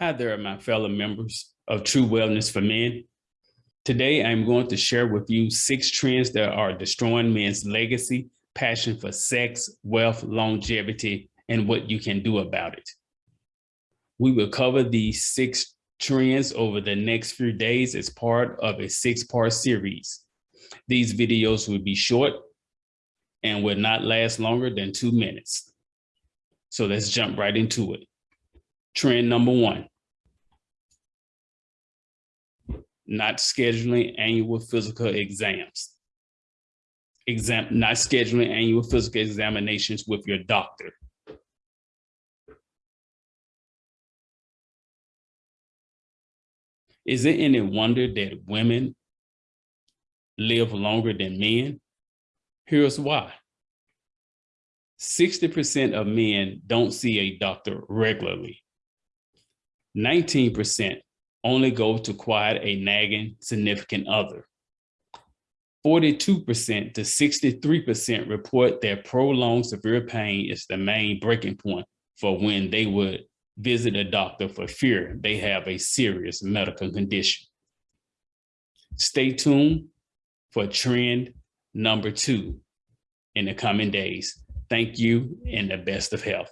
Hi there, my fellow members of True Wellness for Men. Today, I'm going to share with you six trends that are destroying men's legacy, passion for sex, wealth, longevity, and what you can do about it. We will cover these six trends over the next few days as part of a six-part series. These videos will be short and will not last longer than two minutes. So let's jump right into it. Trend number one. Not scheduling annual physical exams. Exam, not scheduling annual physical examinations with your doctor. Is it any wonder that women live longer than men? Here's why. 60% of men don't see a doctor regularly. 19% only go to quiet a nagging significant other. 42% to 63% report that prolonged severe pain is the main breaking point for when they would visit a doctor for fear they have a serious medical condition. Stay tuned for trend number two in the coming days. Thank you and the best of health.